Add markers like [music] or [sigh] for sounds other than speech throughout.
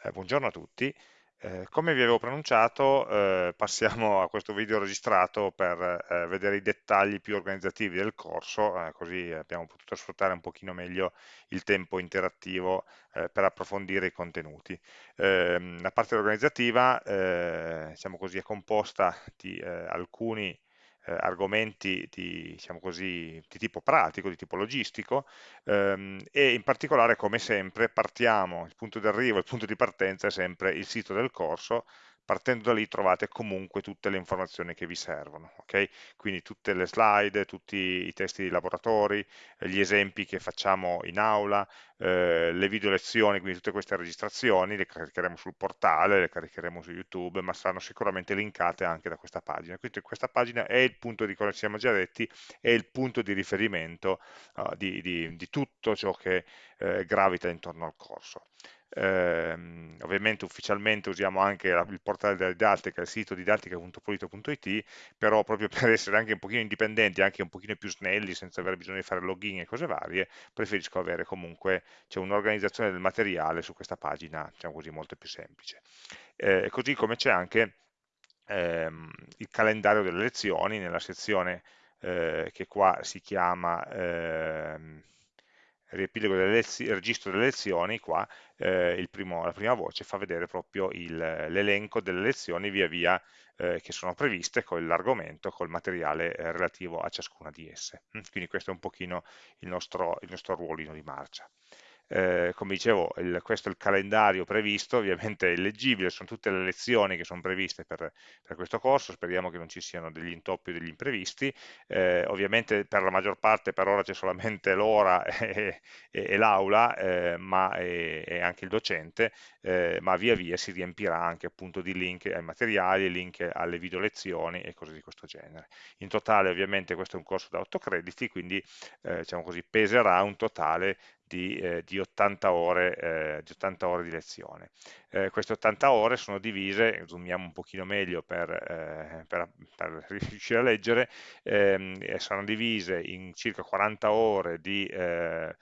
Eh, buongiorno a tutti. Eh, come vi avevo pronunciato, eh, passiamo a questo video registrato per eh, vedere i dettagli più organizzativi del corso, eh, così abbiamo potuto sfruttare un pochino meglio il tempo interattivo eh, per approfondire i contenuti. Ehm, la parte organizzativa, diciamo così, è composta di alcuni eh, argomenti di, diciamo così, di, tipo pratico, di tipo logistico ehm, e in particolare come sempre partiamo, il punto di arrivo, il punto di partenza è sempre il sito del corso partendo da lì trovate comunque tutte le informazioni che vi servono, ok? Quindi tutte le slide, tutti i testi di laboratori, gli esempi che facciamo in aula, eh, le video lezioni, quindi tutte queste registrazioni, le caricheremo sul portale, le caricheremo su YouTube, ma saranno sicuramente linkate anche da questa pagina. Quindi questa pagina è il punto di, come ci siamo già detti, è il punto di riferimento uh, di, di, di, tutto ciò che eh, gravita intorno al corso eh, ovviamente ufficialmente usiamo anche la, il portale della didattica, il sito didattica.polito.it, però proprio [laughs] per essere anche un pochino indipendenti, anche un pochino più snelli, senza avere bisogno di fare login e cose varie, preferisco avere comunque un'organizzazione del materiale su questa pagina, diciamo così, molto più semplice. Eh, così come c'è anche ehm, il calendario delle lezioni nella sezione eh, che qua si chiama... Ehm, riepilogo lezioni, registro delle lezioni, qua eh, primo, la prima voce fa vedere proprio l'elenco delle lezioni via via eh, che sono previste con l'argomento, col materiale eh, relativo a ciascuna di esse. Mm, quindi questo è un pochino il nostro, il nostro ruolino di marcia eh, come dicevo, il, questo è il calendario previsto, ovviamente è leggibile, sono tutte le lezioni che sono previste per, per questo corso, speriamo che non ci siano degli intoppi o degli imprevisti, eh, ovviamente per la maggior parte per ora c'è solamente l'ora [laughs] e, e, e l'aula, eh, e, e, anche il docente, eh, ma via via si riempirà anche appunto di link ai materiali, link alle video lezioni e cose di questo genere. In totale ovviamente questo è un corso da 8 crediti, quindi eh, diciamo così, peserà un totale di, eh, di, 80 ore, eh, di, 80 ore, di lezione. Eh, queste 80 ore sono divise, zoomiamo un pochino meglio per, eh, per, per [laughs] riuscire a leggere, ehm, saranno divise in circa 40 ore di eh,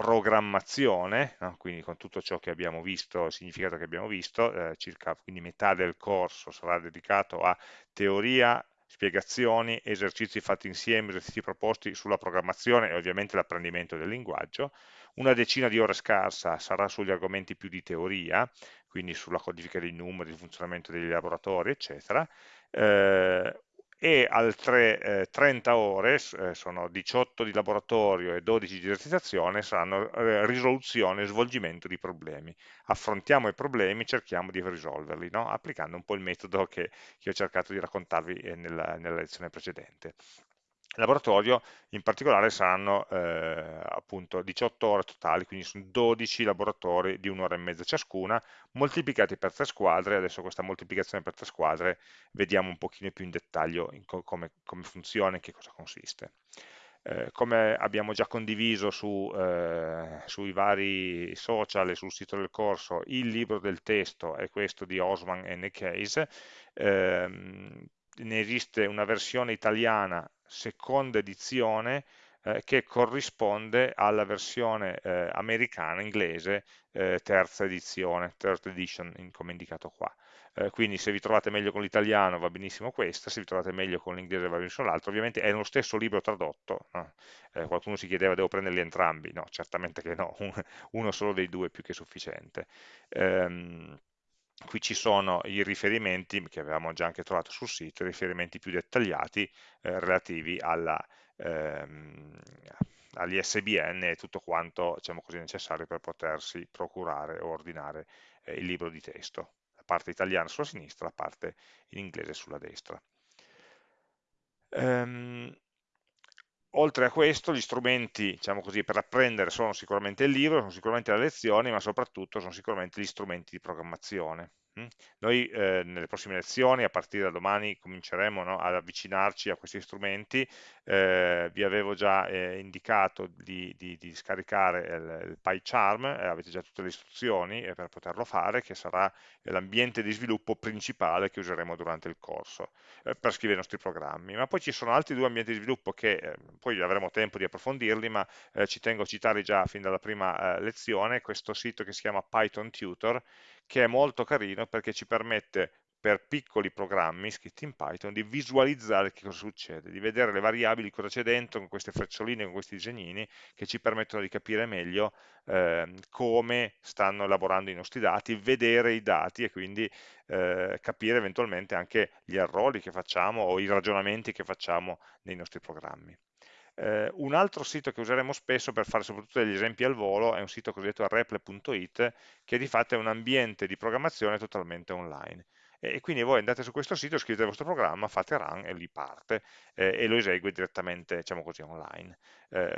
programmazione, no? quindi con tutto ciò che abbiamo visto, il significato che abbiamo visto, eh, circa quindi metà del corso sarà dedicato a teoria, spiegazioni, esercizi fatti insieme, esercizi proposti sulla programmazione e ovviamente l'apprendimento del linguaggio, una decina di ore scarsa sarà sugli argomenti più di teoria, quindi sulla codifica dei numeri, il funzionamento degli laboratori, eccetera, eh, e altre eh, 30 ore, eh, sono 18 di laboratorio e 12 di esercitazione, saranno eh, risoluzione e svolgimento di problemi. Affrontiamo i problemi, cerchiamo di risolverli, no? applicando un po' il metodo che, che ho cercato di raccontarvi eh, nella, nella lezione precedente laboratorio in particolare saranno eh, appunto 18 ore totali, quindi sono 12 laboratori di un'ora e mezza ciascuna, moltiplicati per tre squadre, adesso questa moltiplicazione per tre squadre vediamo un pochino più in dettaglio in co come, come, funziona e che cosa consiste. Eh, come abbiamo già condiviso su, eh, sui vari social e sul sito del corso, il libro del testo è questo di Osman N. Case, ehm, ne esiste una versione italiana seconda edizione eh, che corrisponde alla versione eh, americana, inglese, eh, terza edizione, third edition, in, come indicato qua. Eh, quindi se vi trovate meglio con l'italiano va benissimo questa, se vi trovate meglio con l'inglese va benissimo l'altro, ovviamente è lo stesso libro tradotto, no? Eh, qualcuno si chiedeva devo prenderli entrambi, no, certamente che no, [laughs] uno solo dei due è più che sufficiente. Ehm, qui ci sono i riferimenti che avevamo già anche trovato sul sito, riferimenti più dettagliati eh, relativi alla, ehm, agli SBN e tutto quanto diciamo così, necessario per potersi procurare o ordinare eh, il libro di testo, la parte italiana sulla sinistra, la parte in inglese sulla destra. Ehm, oltre a questo, gli strumenti diciamo così, per apprendere sono sicuramente il libro, sono sicuramente le lezioni, ma soprattutto sono sicuramente gli strumenti di programmazione. Noi eh, nelle prossime lezioni, a partire da domani, cominceremo no, ad avvicinarci a questi strumenti, eh, vi avevo già eh, indicato di, di, di, scaricare il, il PyCharm, eh, avete già tutte le istruzioni per poterlo fare, che sarà l'ambiente di sviluppo principale che useremo durante il corso eh, per scrivere i nostri programmi. Ma poi ci sono altri due ambienti di sviluppo che eh, poi avremo tempo di approfondirli, ma eh, ci tengo a citare già fin dalla prima lezione, questo sito che si chiama Python Tutor, che è molto carino perché ci permette per piccoli programmi scritti in Python di visualizzare che cosa succede, di vedere le variabili, cosa c'è dentro con queste freccioline, con questi disegnini che ci permettono di capire meglio eh, come stanno elaborando i nostri dati, vedere i dati e quindi eh, capire eventualmente anche gli errori che facciamo o i ragionamenti che facciamo nei nostri programmi. Eh, un altro sito che useremo spesso per fare soprattutto degli esempi al volo è un sito cosiddetto reple.it che di fatto è un ambiente di programmazione totalmente online e quindi voi andate su questo sito, scrivete il vostro programma, fate run e lì parte eh, e lo esegue direttamente, diciamo così, online. Eh,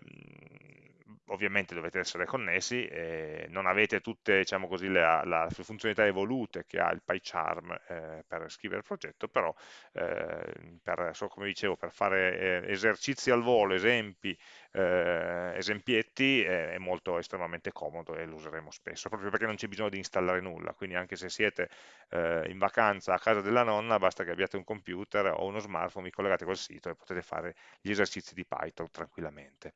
ovviamente dovete essere connessi, eh, non avete tutte diciamo così, le, le, funzionalità evolute che ha il PyCharm eh, per scrivere il progetto, però eh, per, so, come dicevo, per fare eh, esercizi al volo, esempi, eh, esempietti, è molto estremamente comodo e lo useremo spesso, proprio perché non c'è bisogno di installare nulla, quindi anche se siete eh, in vacanza a casa della nonna, basta che abbiate un computer o uno smartphone, vi collegate col sito e potete fare gli esercizi di Python tranquillamente.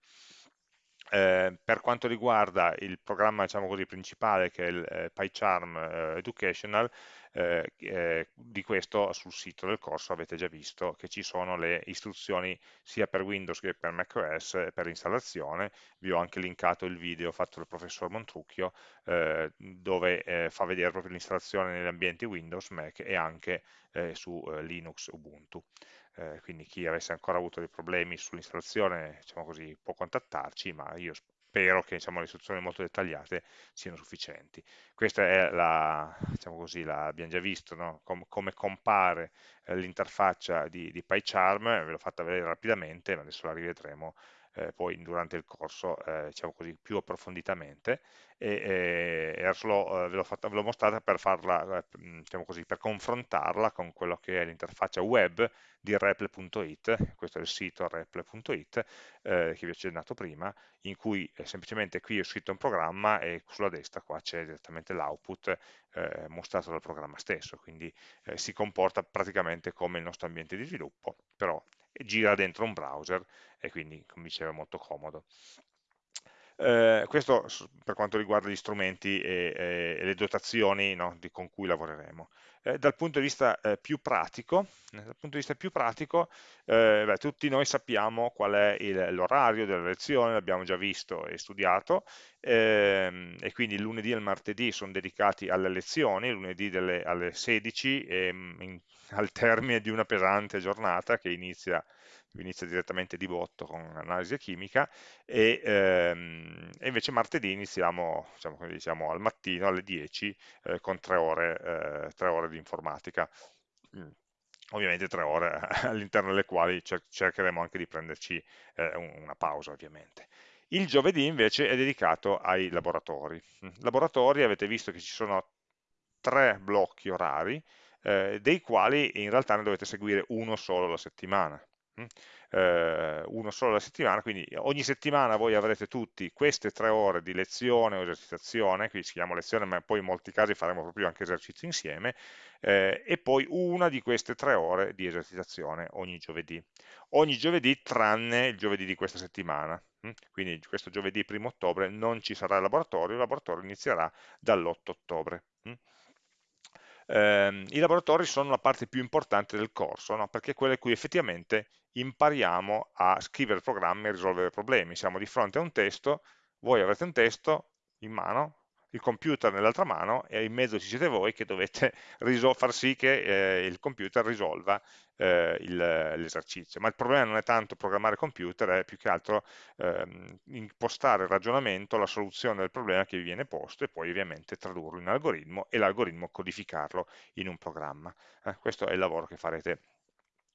Eh, per quanto riguarda il programma diciamo così, principale che è il eh, PyCharm eh, Educational, eh, eh, di questo sul sito del corso avete già visto che ci sono le istruzioni sia per Windows che per macOS per l'installazione, vi ho anche linkato il video fatto dal professor Montrucchio eh, dove fa vedere proprio l'installazione negli ambienti Windows, Mac e anche su Linux Ubuntu. Eh, quindi chi avesse ancora avuto dei problemi sull'installazione diciamo così, può contattarci, ma io spero che diciamo, le istruzioni molto dettagliate siano sufficienti. Questa è la, diciamo così, l'abbiamo già visto, no? Com come compare eh, l'interfaccia di, di PyCharm, ve l'ho fatta vedere rapidamente, ma adesso la rivedremo eh, poi durante il corso eh, diciamo così, più approfonditamente. E, e solo, eh, ve l'ho mostrata per, farla, eh, diciamo così, per confrontarla con quello che è l'interfaccia web di reple.it, questo è il sito reple.it eh, che vi ho accennato prima, in cui eh, semplicemente qui ho scritto un programma e sulla destra qua c'è direttamente l'output eh, mostrato dal programma stesso, quindi eh, si comporta praticamente come il nostro ambiente di sviluppo, però gira dentro un browser e quindi, come dicevo, è molto comodo. Eh, questo per quanto riguarda gli strumenti e, e, e le dotazioni no, di, con cui lavoreremo. Eh, dal punto di vista eh, più pratico, eh, vista più pratico eh, beh, tutti noi sappiamo qual è l'orario della lezione, l'abbiamo già visto e studiato, ehm, e quindi il lunedì e il martedì sono dedicati alle lezioni, lunedì delle, alle 16 e mm, in, [laughs] al termine di una pesante giornata che inizia inizia direttamente di botto con analisi chimica e, ehm, e invece martedì iniziamo diciamo, diciamo, al mattino alle 10 eh, con tre ore, eh, ore di informatica. Mm. Ovviamente tre ore [laughs] all'interno delle quali cer cercheremo anche di prenderci eh, una pausa ovviamente. Il giovedì invece è dedicato ai laboratori. Mm. Laboratori avete visto che ci sono tre blocchi orari, eh, dei quali in realtà ne dovete seguire uno solo alla settimana eh, uno solo alla settimana, quindi ogni settimana voi avrete tutti queste tre ore di lezione o esercitazione, qui si chiama lezione ma poi in molti casi faremo proprio anche esercizi insieme, eh, e poi una di queste tre ore di esercitazione ogni giovedì. Ogni giovedì tranne il giovedì di questa settimana, hm? quindi questo giovedì 1 ottobre non ci sarà il laboratorio, il laboratorio inizierà dall'8 ottobre. Hm? eh, i laboratori sono la parte più importante del corso, no? perché è quella in cui effettivamente impariamo a scrivere programmi e risolvere problemi. Siamo di fronte a un testo, voi avrete un testo in mano, il computer nell'altra mano e in mezzo ci siete voi che dovete [laughs] far sì che eh, il computer risolva eh, l'esercizio. Ma il problema non è tanto programmare computer, è più che altro ehm, impostare il ragionamento, la soluzione del problema che vi viene posto e poi ovviamente tradurlo in algoritmo e l'algoritmo codificarlo in un programma. Eh, questo è il lavoro che farete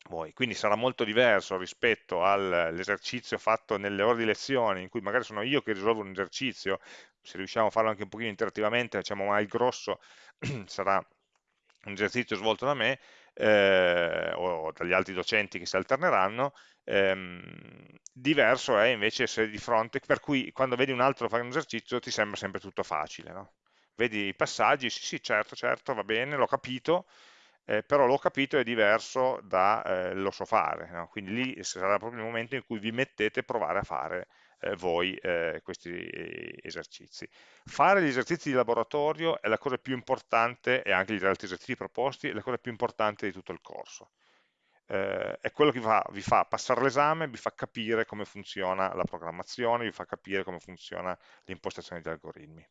voi. Quindi sarà molto diverso rispetto all'esercizio fatto nelle ore di lezione, in cui magari sono io che risolvo un esercizio, se riusciamo a farlo anche un pochino interattivamente, diciamo, ma il grosso [clears throat] sarà un esercizio svolto da me, eh, o dagli altri docenti che si alterneranno, ehm, diverso è invece se di fronte, per cui quando vedi un altro fare un esercizio ti sembra sempre tutto facile, no? Vedi i passaggi, sì sì certo, certo, va bene, l'ho capito, eh, però l'ho capito è diverso da eh, lo so fare, no? quindi lì sarà proprio il momento in cui vi mettete a provare a fare eh, voi eh, questi esercizi. Fare gli esercizi di laboratorio è la cosa più importante, e anche gli altri esercizi proposti, è la cosa più importante di tutto il corso. Eh, è quello che vi fa, vi fa passare l'esame, vi fa capire come funziona la programmazione, vi fa capire come funziona l'impostazione degli algoritmi.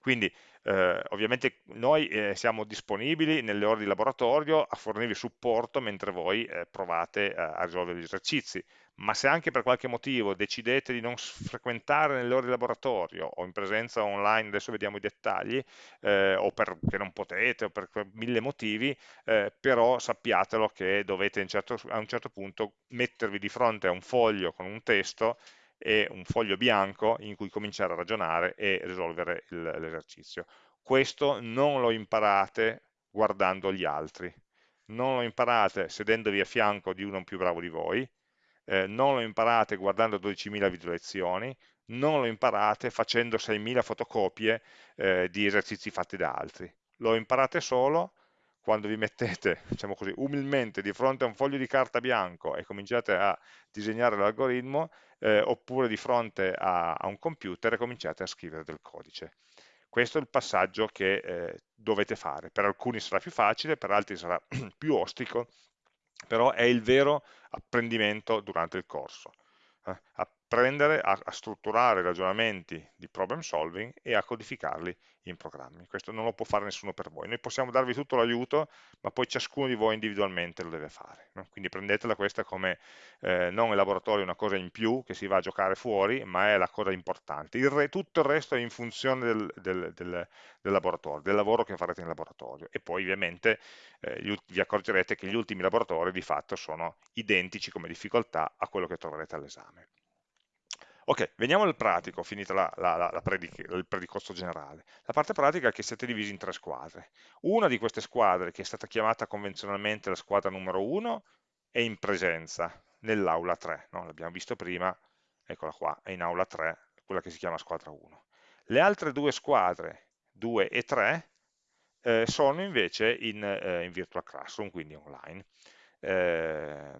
Quindi eh, ovviamente noi eh, siamo disponibili nelle ore di laboratorio a fornirvi supporto mentre voi eh, provate a risolvere gli esercizi, ma se anche per qualche motivo decidete di non frequentare nelle ore di laboratorio o in presenza online, adesso vediamo i dettagli, eh, o perché non potete o per mille motivi, eh, però sappiatelo che dovete certo, a un certo punto mettervi di fronte a un foglio con un testo e un foglio bianco in cui cominciare a ragionare e risolvere l'esercizio. Questo non lo imparate guardando gli altri, non lo imparate sedendovi a fianco di uno più bravo di voi, eh, non lo imparate guardando 12.000 video lezioni, non lo imparate facendo 6.000 fotocopie eh, di esercizi fatti da altri. Lo imparate solo quando vi mettete, [laughs] diciamo così, umilmente di fronte a un foglio di carta bianco e cominciate a disegnare l'algoritmo, eh, oppure di fronte a, a, un computer e cominciate a scrivere del codice. Questo è il passaggio che eh, dovete fare. Per alcuni sarà più facile, per altri sarà [clears throat] più ostico, però è il vero apprendimento durante il corso. Eh, apprendere a, a, strutturare ragionamenti di problem solving e a codificarli in programmi. Questo non lo può fare nessuno per voi. Noi possiamo darvi tutto l'aiuto, ma poi ciascuno di voi individualmente lo deve fare. No? Quindi prendetela questa come eh, non il laboratorio una cosa in più che si va a giocare fuori, ma è la cosa importante. Il re, tutto il resto è in funzione del, del, del, del, laboratorio, del lavoro che farete in laboratorio. E poi ovviamente eh, vi accorgerete che gli ultimi laboratori di fatto sono identici come difficoltà a quello che troverete all'esame. Ok, veniamo al pratico, finita la, la, la, predic il predicorso generale. La parte pratica è che siete divisi in tre squadre. Una di queste squadre, che è stata chiamata convenzionalmente la squadra numero 1, è in presenza nell'aula 3, no? l'abbiamo visto prima, eccola qua, è in aula 3, quella che si chiama squadra 1. Le altre due squadre, 2 e 3, eh, sono invece in, eh, in, virtual classroom, quindi online. Eh,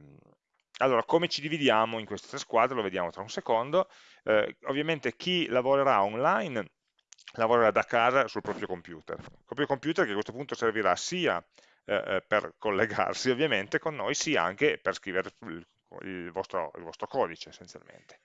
allora, come ci dividiamo in queste tre squadre? Lo vediamo tra un secondo. Eh, ovviamente chi lavorerà online lavorerà da casa sul proprio computer. Il proprio computer che a questo punto servirà sia eh, eh per collegarsi ovviamente con noi, sia anche per scrivere il, vostro, il vostro codice essenzialmente.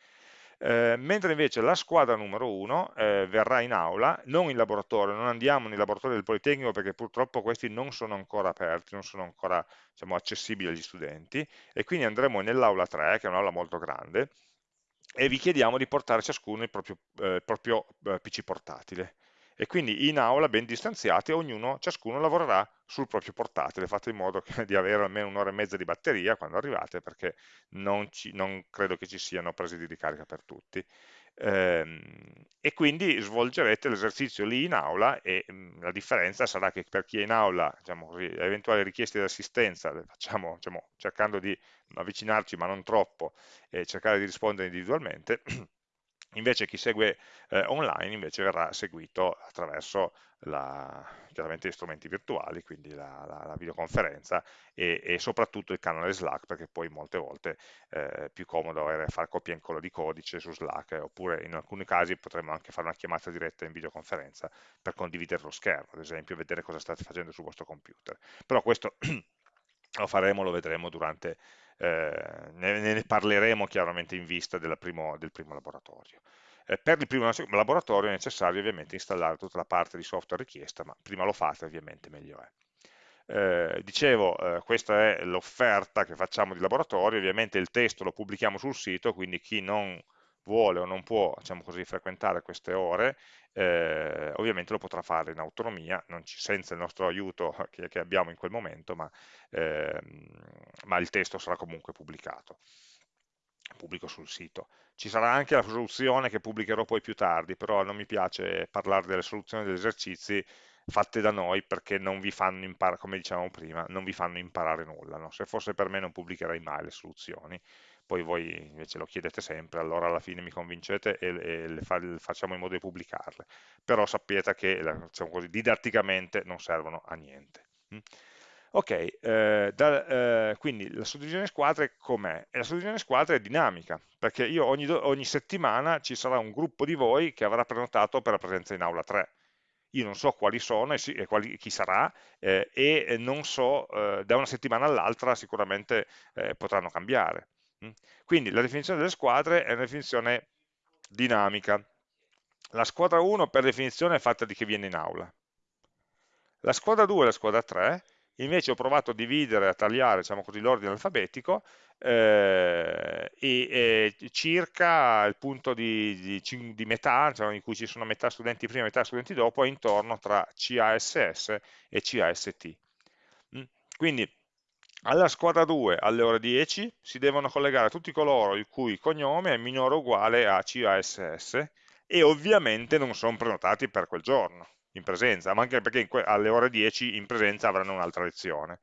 Eh, mentre invece la squadra numero 1 eh, verrà in aula, non in laboratorio, non andiamo nei laboratori del Politecnico perché purtroppo questi non sono ancora aperti, non sono ancora diciamo, accessibili agli studenti e quindi andremo nell'aula 3, che è un'aula molto grande, e vi chiediamo di portare ciascuno il proprio, eh, proprio eh, PC portatile e quindi in aula ben distanziati ognuno, ciascuno lavorerà sul proprio portatile, fate in modo [laughs] che, di avere almeno un'ora e mezza di batteria quando arrivate perché non, ci, non credo che ci siano prese di ricarica per tutti. Ehm, e quindi svolgerete l'esercizio lì in aula e mm, la differenza sarà che per chi è in aula, diciamo così, eventuali richieste di assistenza facciamo diciamo, cercando di avvicinarci ma non troppo e cercare di rispondere individualmente [clears throat] Invece chi segue eh, online invece verrà seguito attraverso la, chiaramente gli strumenti virtuali, quindi la, la, la videoconferenza e, e, soprattutto il canale Slack, perché poi molte volte eh, è più comodo fare copia e incolla di codice su Slack, eh, oppure in alcuni casi potremmo anche fare una chiamata diretta in videoconferenza per condividere lo schermo, ad esempio, vedere cosa state facendo sul vostro computer. Però questo [clears throat] lo faremo, lo vedremo durante eh, ne, ne, parleremo chiaramente in vista primo, del primo laboratorio. Eh, per il primo laboratorio è necessario ovviamente installare tutta la parte di software richiesta, ma prima lo fate ovviamente meglio è. Eh, dicevo, eh, questa è l'offerta che facciamo di laboratorio, ovviamente il testo lo pubblichiamo sul sito, quindi chi non vuole o non può diciamo così, frequentare queste ore, eh, ovviamente lo potrà fare in autonomia, ci, senza il nostro aiuto [laughs] che, che, abbiamo in quel momento, ma, eh, ma il testo sarà comunque pubblicato pubblico sul sito. Ci sarà anche la soluzione che pubblicherò poi più tardi, però non mi piace parlare delle soluzioni degli esercizi fatte da noi perché non vi fanno imparare, come dicevamo prima, non vi fanno imparare nulla. No? Se fosse per me non pubblicherei mai le soluzioni, poi voi invece lo chiedete sempre, allora alla fine mi convincete e, e le fa, le facciamo in modo di pubblicarle. Però sappiate che diciamo così, didatticamente non servono a niente. Mm? Ok, eh, da, eh, quindi la suddivisione squadre com'è? La suddivisione squadre è dinamica, perché io ogni, ogni, settimana ci sarà un gruppo di voi che avrà prenotato per la presenza in aula 3. Io non so quali sono e, si, e quali, chi sarà eh, e non so, eh, da una settimana all'altra sicuramente eh, potranno cambiare. Mm? Quindi la definizione delle squadre è una definizione dinamica. La squadra 1 per definizione è fatta di chi viene in aula. La squadra 2 e la squadra 3 invece ho provato a dividere, a tagliare diciamo l'ordine alfabetico eh, e, e, circa il punto di, di, di metà, cioè in cui ci sono metà studenti prima e metà studenti dopo, è intorno tra CASS e CAST. Mm? Quindi alla squadra 2 alle ore 10 si devono collegare tutti coloro il cui cognome è minore o uguale a CASS e ovviamente non sono prenotati per quel giorno in presenza, ma anche perché alle ore 10 in presenza avranno un'altra lezione.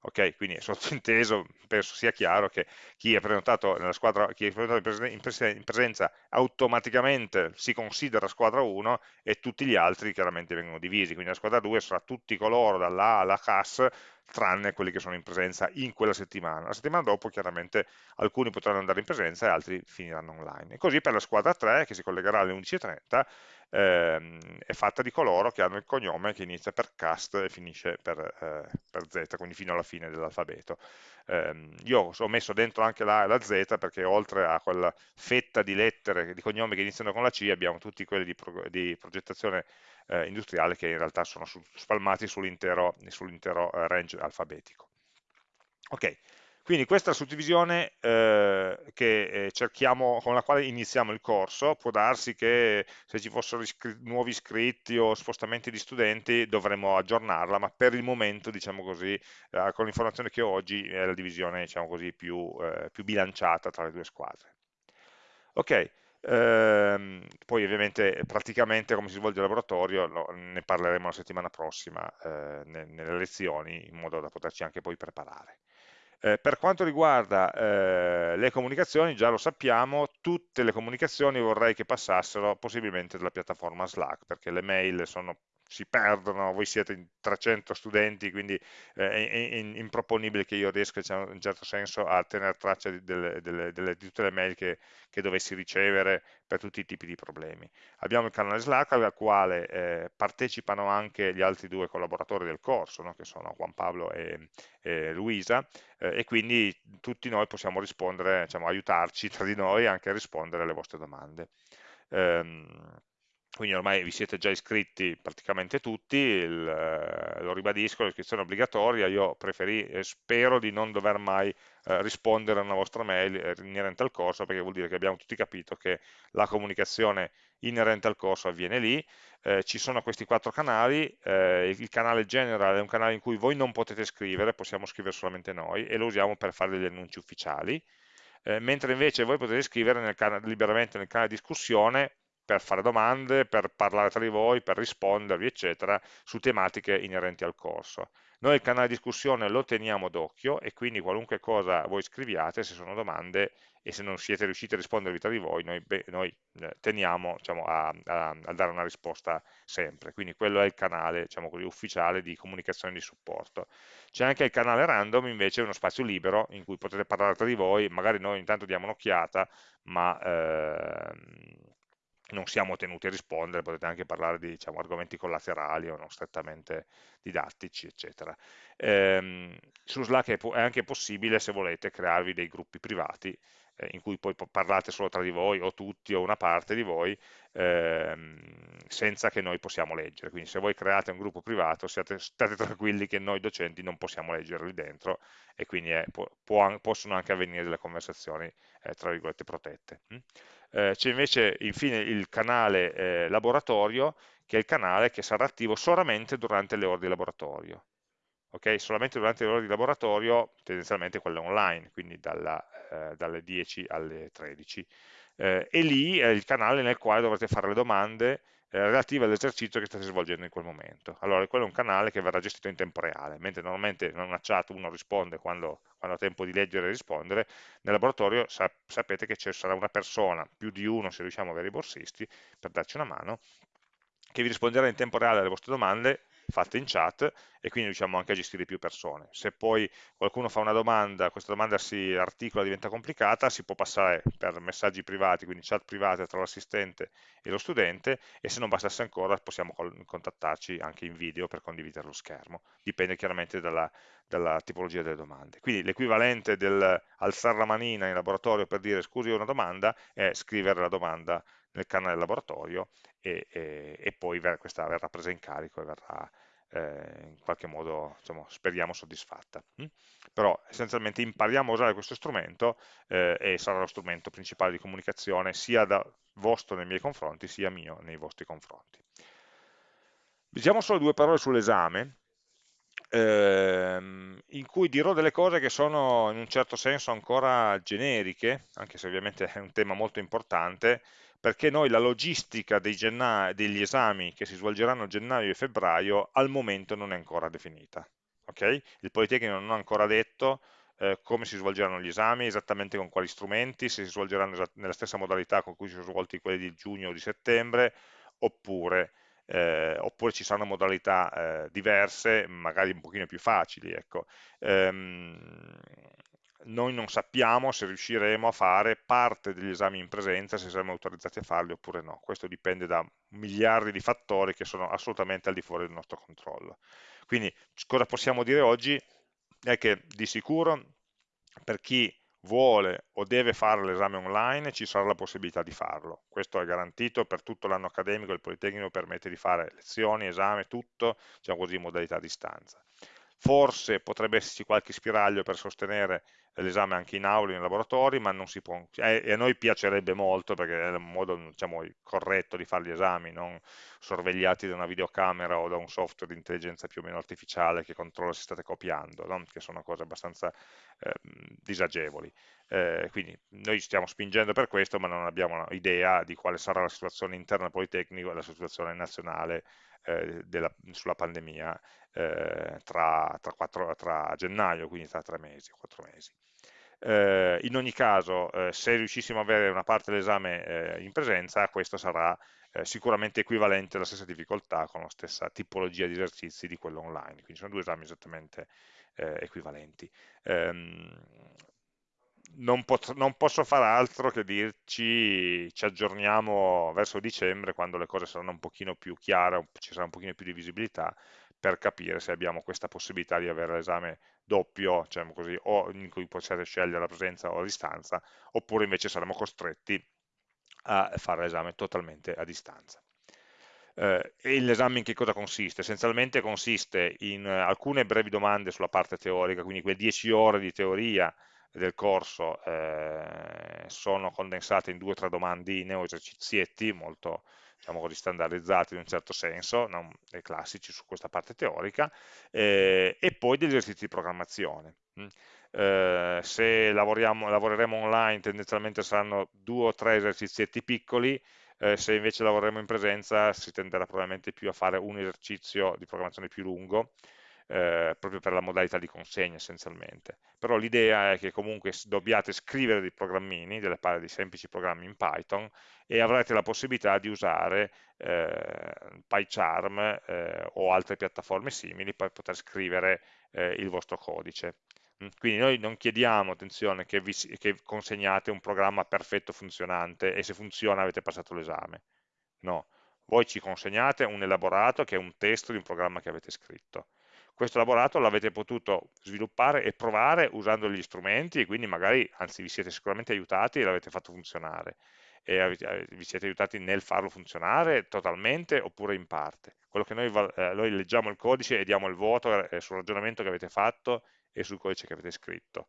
Ok, quindi è sottinteso, penso sia chiaro che chi è prenotato nella squadra, chi è prenotato in presenza automaticamente si considera squadra 1 e tutti gli altri chiaramente vengono divisi, quindi la squadra 2 sarà tutti coloro dalla alla CAS tranne quelli che sono in presenza in quella settimana. La settimana dopo chiaramente alcuni potranno andare in presenza e altri finiranno online. E così per la squadra 3 che si collegherà alle 11.30 ehm, è fatta di coloro che hanno il cognome che inizia per cast e finisce per, eh, per z, quindi fino alla fine dell'alfabeto. Eh, io ho messo dentro anche la A e la Z perché oltre a quella fetta di lettere, di cognomi che iniziano con la C, abbiamo tutti quelli di, pro, di progettazione eh, industriale che in realtà sono su, spalmati sull'intero sull eh, range alfabetico. Ok, quindi questa suddivisione eh, eh, cerchiamo, con la quale iniziamo il corso, può darsi che se ci fossero iscri nuovi iscritti o spostamenti di studenti dovremmo aggiornarla, ma per il momento, diciamo così, eh, con l'informazione che ho oggi è la divisione diciamo così, più, eh, più bilanciata tra le due squadre. Ok, ehm, poi ovviamente praticamente come si svolge il laboratorio no, ne parleremo la settimana prossima eh, nelle lezioni in modo da poterci anche poi preparare. Eh, per quanto riguarda eh, le comunicazioni, già lo sappiamo, tutte le comunicazioni vorrei che passassero possibilmente dalla piattaforma Slack, perché le mail sono si perdono, voi siete in 300 studenti, quindi eh, è, improponibile che io riesca diciamo, in un certo senso a tenere traccia di, delle, delle, di tutte le mail che, che, dovessi ricevere per tutti i tipi di problemi. Abbiamo il canale Slack al quale eh, partecipano anche gli altri due collaboratori del corso, no? che sono Juan Pablo e, e Luisa, eh, e quindi tutti noi possiamo rispondere, diciamo, aiutarci tra di noi anche a rispondere alle vostre domande. Um, quindi ormai vi siete già iscritti praticamente tutti, il, eh, lo ribadisco, l'iscrizione è obbligatoria, io preferi, eh, spero di non dover mai eh, rispondere a una vostra mail eh, inerente al corso, perché vuol dire che abbiamo tutti capito che la comunicazione inerente al corso avviene lì, eh, ci sono questi quattro canali, eh, il canale general è un canale in cui voi non potete scrivere, possiamo scrivere solamente noi, e lo usiamo per fare degli annunci ufficiali, mentre invece voi potete scrivere nel liberamente nel canale discussione per fare domande, per parlare tra di voi, per rispondervi, eccetera, su tematiche inerenti al corso. Noi il canale di discussione lo teniamo d'occhio e quindi qualunque cosa voi scriviate, se sono domande e se non siete riusciti a rispondervi tra di voi, noi, beh, noi eh, teniamo diciamo, a, a, a, dare una risposta sempre. Quindi quello è il canale diciamo così, ufficiale di comunicazione e di supporto. C'è anche il canale random, invece, uno spazio libero in cui potete parlare tra di voi, magari noi intanto diamo un'occhiata, ma... Ehm, non siamo tenuti a rispondere, potete anche parlare di diciamo, argomenti collaterali o non strettamente didattici, eccetera. Ehm, su Slack è, è, anche possibile, se volete, crearvi dei gruppi privati eh, in cui poi parlate solo tra di voi, o tutti, o una parte di voi, ehm, senza che noi possiamo leggere. Quindi se voi create un gruppo privato, siate, state tranquilli che noi docenti non possiamo leggere lì dentro, e quindi è, può, può, possono anche avvenire delle conversazioni, eh, tra virgolette, protette. Hm? Eh, c'è invece infine il canale eh, laboratorio, che è il canale che sarà attivo solamente durante le ore di laboratorio. Okay? Solamente durante le ore di laboratorio, tendenzialmente quelle online, quindi dalla, eh, dalle 10 alle 13. Eh, e lì è il canale nel quale dovrete fare le domande eh, relative all'esercizio che state svolgendo in quel momento. Allora, quello è un canale che verrà gestito in tempo reale, mentre normalmente in una chat uno risponde quando, quando ha tempo di leggere e rispondere, nel laboratorio sap sapete che ci sarà una persona, più di uno se riusciamo a avere i borsisti, per darci una mano, che vi risponderà in tempo reale alle vostre domande fatte in chat e quindi riusciamo anche a gestire più persone. Se poi qualcuno fa una domanda, questa domanda si articola, diventa complicata, si può passare per messaggi privati, quindi chat private tra l'assistente e lo studente e se non bastasse ancora possiamo contattarci anche in video per condividere lo schermo, dipende chiaramente dalla, dalla tipologia delle domande. Quindi l'equivalente del alzare la manina in laboratorio per dire scusi ho una domanda è scrivere la domanda nel canale laboratorio e, e, e poi ver questa verrà presa in carico e verrà eh, in qualche modo, diciamo, speriamo, soddisfatta. Mm? Però essenzialmente impariamo a usare questo strumento eh, e sarà lo strumento principale di comunicazione sia da vostro nei miei confronti, sia mio nei vostri confronti. Diciamo solo due parole sull'esame, ehm, in cui dirò delle cose che sono in un certo senso ancora generiche, anche se ovviamente è un tema molto importante, perché noi la logistica degli esami che si svolgeranno a gennaio e febbraio al momento non è ancora definita. Okay? Il Politecnico non ha ancora detto eh, come si svolgeranno gli esami, esattamente con quali strumenti, se si svolgeranno nella stessa modalità con cui si sono svolti quelli di giugno o di settembre, oppure, eh, oppure ci saranno modalità eh, diverse, magari un pochino più facili. Ecco. Ehm, noi non sappiamo se riusciremo a fare parte degli esami in presenza, se saremo autorizzati a farli oppure no. Questo dipende da miliardi di fattori che sono assolutamente al di fuori del nostro controllo. Quindi cosa possiamo dire oggi? È che di sicuro per chi vuole o deve fare l'esame online ci sarà la possibilità di farlo. Questo è garantito per tutto l'anno accademico, il Politecnico permette di fare lezioni, esame, tutto, diciamo così, in modalità a distanza. Forse potrebbe esserci qualche spiraglio per sostenere l'esame anche in aula, in laboratori, ma non si può, e a noi piacerebbe molto perché è il modo diciamo, corretto di fare gli esami, non sorvegliati da una videocamera o da un software di intelligenza più o meno artificiale che controlla se state copiando, no? che sono cose abbastanza eh, disagevoli. Eh, quindi noi stiamo spingendo per questo, ma non abbiamo idea di quale sarà la situazione interna Politecnico e la situazione nazionale eh, della, sulla pandemia eh, tra, tra, quattro, tra, gennaio, quindi tra tre mesi, quattro mesi. Eh, in ogni caso, eh, se riuscissimo ad avere una parte dell'esame eh, in presenza, questo sarà sicuramente equivalente alla stessa difficoltà con la stessa tipologia di esercizi di quello online, quindi sono due esami esattamente equivalenti. Non, non, posso fare altro che dirci ci aggiorniamo verso dicembre quando le cose saranno un pochino più chiare, ci sarà un pochino più di visibilità per capire se abbiamo questa possibilità di avere l'esame doppio, diciamo così, o in cui possiate scegliere la presenza o la distanza, oppure invece saremo costretti a fare l'esame totalmente a distanza. Eh, e l'esame in che cosa consiste? Essenzialmente consiste in alcune brevi domande sulla parte teorica, quindi quelle 10 ore di teoria del corso eh, sono condensate in due o tre domandine o esercizietti molto diciamo così, standardizzati in un certo senso, non classici su questa parte teorica, eh, e poi degli esercizi di programmazione. Mm. Eh, se lavoreremo online tendenzialmente saranno due o tre esercizietti piccoli, eh, se invece lavoreremo in presenza si tenderà probabilmente più a fare un esercizio di programmazione più lungo, eh, proprio per la modalità di consegna essenzialmente. Però l'idea è che comunque dobbiate scrivere dei programmini, delle di semplici programmi in Python e avrete la possibilità di usare eh, PyCharm eh, o altre piattaforme simili per poter scrivere eh, il vostro codice. Mm, quindi noi non chiediamo, attenzione, che, vi, che consegnate un programma perfetto funzionante e se funziona avete passato l'esame. No, voi ci consegnate un elaborato che è un testo di un programma che avete scritto questo elaborato l'avete potuto sviluppare e provare usando gli strumenti e quindi magari, anzi vi siete sicuramente aiutati e l'avete fatto funzionare e eh, vi siete aiutati nel farlo funzionare totalmente oppure in parte. Quello che noi, eh, noi leggiamo il codice e diamo il voto eh, sul ragionamento che avete fatto e sul codice che avete scritto.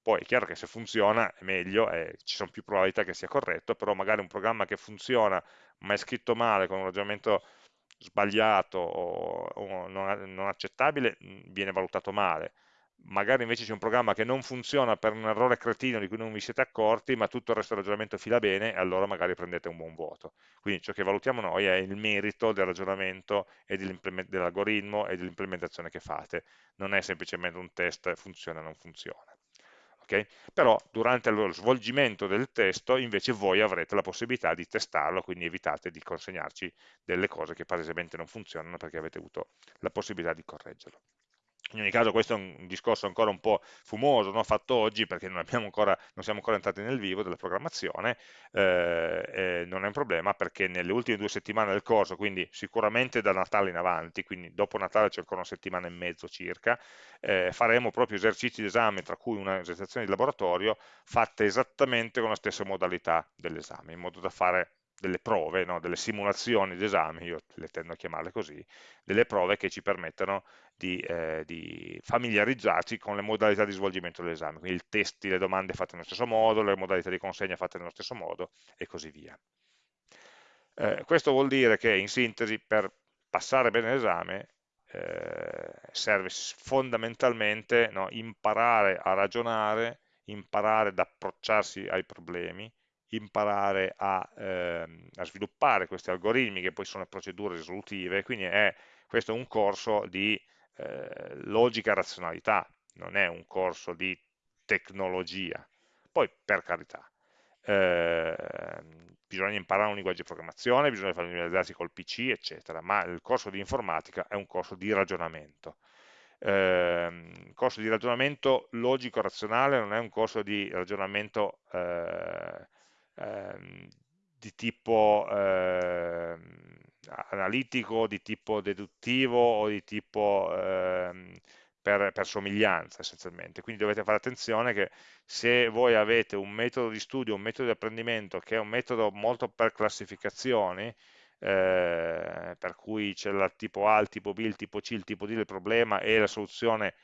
Poi è chiaro che se funziona è meglio, eh, ci sono più probabilità che sia corretto, però magari un programma che funziona ma è scritto male con un ragionamento sbagliato o, o non, non, accettabile viene valutato male, magari invece c'è un programma che non funziona per un errore cretino di cui non vi siete accorti, ma tutto il resto del ragionamento fila bene, e allora magari prendete un buon voto. Quindi ciò che valutiamo noi è il merito del ragionamento e dell'algoritmo e dell'implementazione che fate, non è semplicemente un test funziona o non funziona. Okay? Però durante lo svolgimento del testo invece voi avrete la possibilità di testarlo, quindi evitate di consegnarci delle cose che palesemente non funzionano perché avete avuto la possibilità di correggerlo. In ogni caso questo è un discorso ancora un po' fumoso, no? fatto oggi perché non, ancora, non, siamo ancora entrati nel vivo della programmazione, eh, non è un problema perché nelle ultime due settimane del corso, quindi sicuramente da Natale in avanti, quindi dopo Natale c'è ancora una settimana e mezzo circa, eh, faremo proprio esercizi d'esame, tra cui una esercitazione di laboratorio, fatte esattamente con la stessa modalità dell'esame, in modo da fare delle prove, no? delle simulazioni d'esame, io le tendo a chiamarle così, delle prove che ci permettono di, eh, di, familiarizzarci con le modalità di svolgimento dell'esame, quindi i testi, le domande fatte nello stesso modo, le modalità di consegna fatte nello stesso modo e così via. Eh, questo vuol dire che in sintesi per passare bene l'esame eh, serve fondamentalmente no, imparare a ragionare, imparare ad approcciarsi ai problemi, imparare a, ehm, a, sviluppare questi algoritmi che poi sono procedure risolutive, quindi è, questo è un corso di eh, logica e razionalità, non è un corso di tecnologia. Poi, per carità, eh, bisogna imparare un linguaggio di programmazione, bisogna familiarizzarsi col PC, eccetera, ma il corso di informatica è un corso di ragionamento. Eh, corso di ragionamento logico-razionale non è un corso di ragionamento eh, ehm, di tipo eh, analitico, di tipo deduttivo o di tipo ehm, per, per, somiglianza essenzialmente. Quindi dovete fare attenzione che se voi avete un metodo di studio, un metodo di apprendimento che è un metodo molto per classificazioni, eh, per cui c'è il tipo A, il tipo B, il tipo C, il tipo D del problema e la soluzione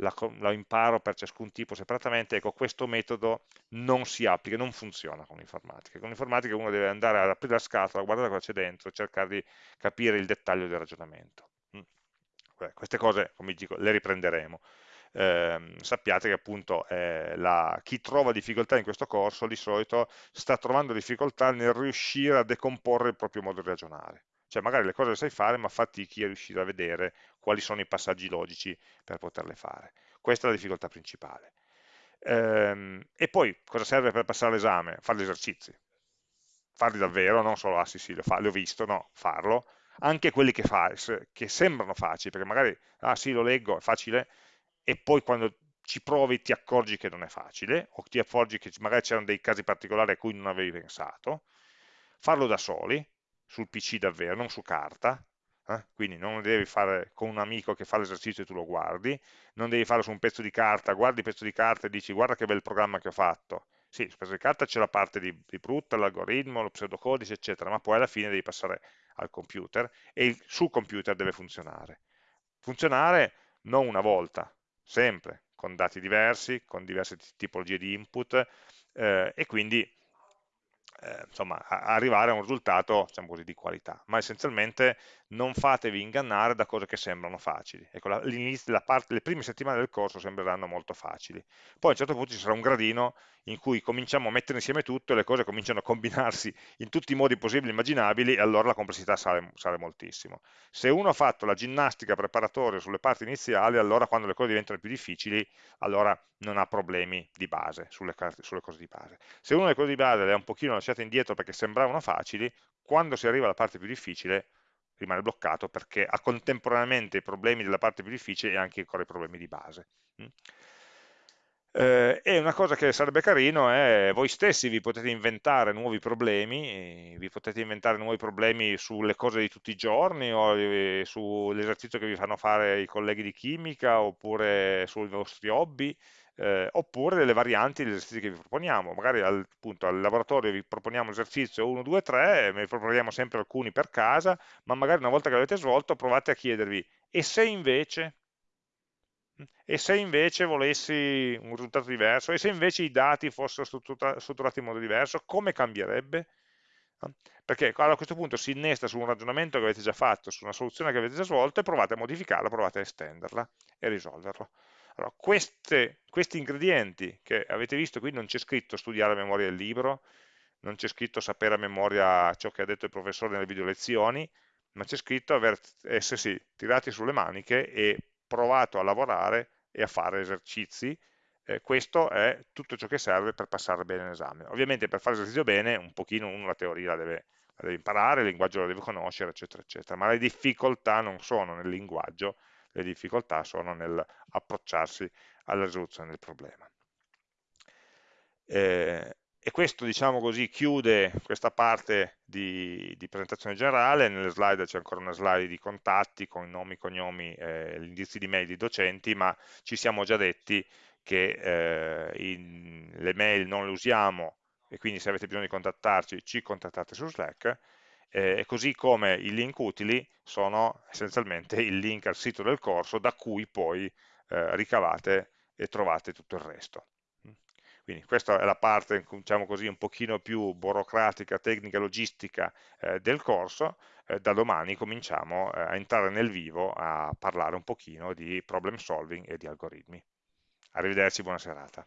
la, la, imparo per ciascun tipo separatamente, ecco questo metodo non si applica, non funziona con l'informatica. Con l'informatica uno deve andare ad aprire la scatola, guardare cosa c'è dentro cercare di capire il dettaglio del ragionamento. Mm. queste cose, come dico, le riprenderemo. Eh, sappiate che appunto eh, la, chi trova difficoltà in questo corso di solito sta trovando difficoltà nel riuscire a decomporre il proprio modo di ragionare cioè magari le cose le sai fare ma fatichi a riuscire a vedere quali sono i passaggi logici per poterle fare. Questa è la difficoltà principale. Ehm, e poi cosa serve per passare l'esame? Fare gli esercizi. Farli davvero, non solo, ah sì sì, l'ho visto, no, farlo. Anche quelli che fai, che sembrano facili, perché magari, ah sì, lo leggo, è facile, e poi quando ci provi ti accorgi che non è facile, o ti accorgi che magari c'erano dei casi particolari a cui non avevi pensato. Farlo da soli, sul PC davvero, non su carta, eh? quindi non devi fare con un amico che fa l'esercizio e tu lo guardi, non devi farlo su un pezzo di carta, guardi il pezzo di carta e dici guarda che bel programma che ho fatto. Sì, sul pezzo di carta c'è la parte di, di brutta, l'algoritmo, lo pseudocodice, eccetera, ma poi alla fine devi passare al computer e il, sul computer deve funzionare. Funzionare non una volta, sempre, con dati diversi, con diverse tipologie di input eh, e quindi eh, insomma, arrivare a un risultato diciamo così, di qualità, ma essenzialmente non fatevi ingannare da cose che sembrano facili. Ecco, la, la parte, le prime settimane del corso sembreranno molto facili, poi a un certo punto ci sarà un gradino in cui cominciamo a mettere insieme tutto e le cose cominciano a combinarsi in tutti i modi possibili e immaginabili e allora la complessità sale, sale moltissimo. Se uno ha fatto la ginnastica preparatoria sulle parti iniziali, allora quando le cose diventano più difficili, allora non ha problemi di base sulle, sulle cose di base. Se uno le cose di base le ha un pochino lasciate indietro perché sembravano facili, quando si arriva alla parte più difficile rimane bloccato perché ha contemporaneamente i problemi della parte più difficile e anche ancora i problemi di base. Mm. Eh, e una cosa che sarebbe carino è voi stessi vi potete inventare nuovi problemi, vi potete inventare nuovi problemi sulle cose di tutti i giorni o eh, sull'esercizio che vi fanno fare i colleghi di chimica oppure sui vostri hobby, eh, oppure delle varianti degli esercizi che vi proponiamo. Magari al, appunto, al laboratorio vi proponiamo esercizio 1, 2, 3, ne proponiamo sempre alcuni per casa, ma magari una volta che l'avete svolto provate a chiedervi e se invece e se invece volessi un risultato diverso, e se invece i dati fossero strutturati in modo diverso, come cambierebbe? Perché a questo punto si innesta su un ragionamento che avete già fatto, su una soluzione che avete già svolto, e provate a modificarla, provate a estenderla e risolverlo. Allora, queste, questi ingredienti che avete visto qui non c'è scritto studiare a memoria il libro, non c'è scritto sapere a memoria ciò che ha detto il professore nelle video lezioni, ma c'è scritto aver, essersi tirati sulle maniche e provato a lavorare e a fare esercizi. Eh, questo è tutto ciò che serve per passare bene l'esame. Ovviamente per fare l'esercizio bene, un pochino uno la teoria la deve, la deve imparare, il linguaggio lo deve conoscere, eccetera, eccetera, ma le difficoltà non sono nel linguaggio, le difficoltà sono nell'approcciarsi alla risoluzione del problema. Eh, e questo, diciamo così, chiude questa parte di, di presentazione generale, nelle slide c'è ancora una slide di contatti con nomi, cognomi, eh, gli di mail di docenti, ma ci siamo già detti che eh, in, le mail non le usiamo e quindi se avete bisogno di contattarci ci contattate su Slack eh, così come i link utili sono essenzialmente il link al sito del corso da cui poi eh, ricavate e trovate tutto il resto. Quindi questa è la parte, diciamo così, un pochino più burocratica, tecnica, logistica eh, del corso. Eh, da domani cominciamo eh, a entrare nel vivo a parlare un pochino di problem solving e di algoritmi. Arrivederci, buona serata.